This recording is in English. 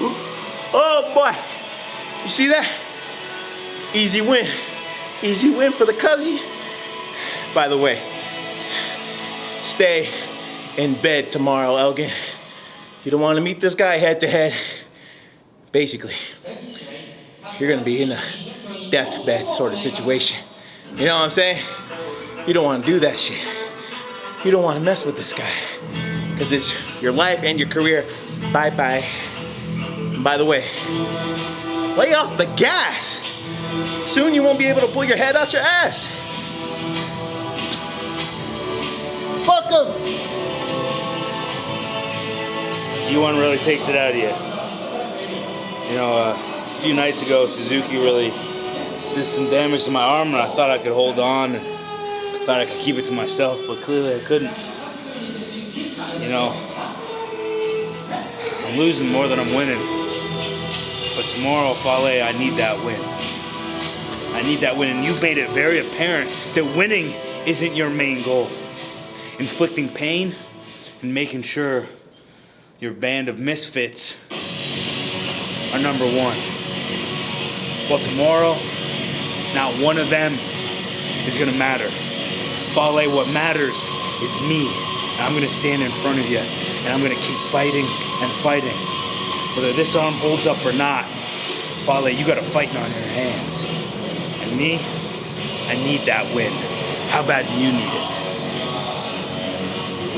Oh boy. You see that? Easy win. Easy win for the cousin. By the way, stay in bed tomorrow, Elgin. You don't want to meet this guy head to head. Basically, you're gonna be in a deathbed sort of situation. You know what I'm saying? You don't want to do that shit. You don't want to mess with this guy. Because it's your life and your career. Bye bye. And by the way, lay off the gas. Soon you won't be able to pull your head out your ass. Fuck him. G1 really takes it out of you. You know, uh, a few nights ago, Suzuki really did some damage to my arm, and I thought I could hold on and thought I could keep it to myself, but clearly I couldn't. You know, I'm losing more than I'm winning. But tomorrow, Fale, I need that win. I need that win, and you've made it very apparent that winning isn't your main goal. Inflicting pain and making sure your band of misfits are number one. Well, tomorrow, not one of them is gonna matter. Fale, what matters is me. And I'm gonna stand in front of you and I'm gonna keep fighting and fighting. Whether this arm holds up or not, Fale, you got a fighting on your hands. And me, I need that win. How bad do you need it?